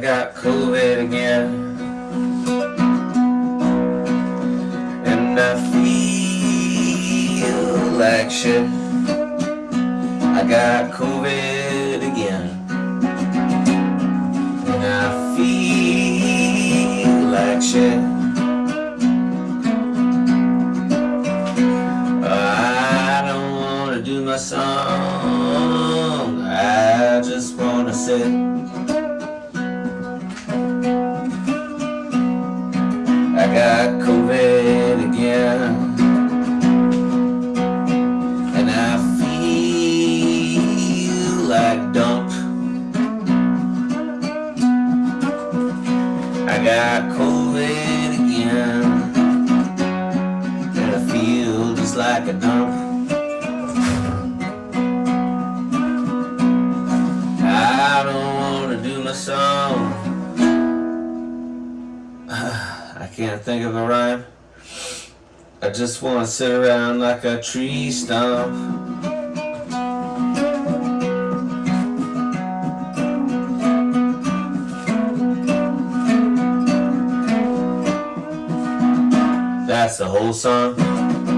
I got COVID again. And I feel like shit. I got COVID again. And I feel like shit. My song. I just wanna sit. I got COVID again. And I feel like dump. I got COVID again. And I feel just like a dump. I don't wanna do my song. Can't think of a rhyme. I just wanna sit around like a tree stump. That's the whole song.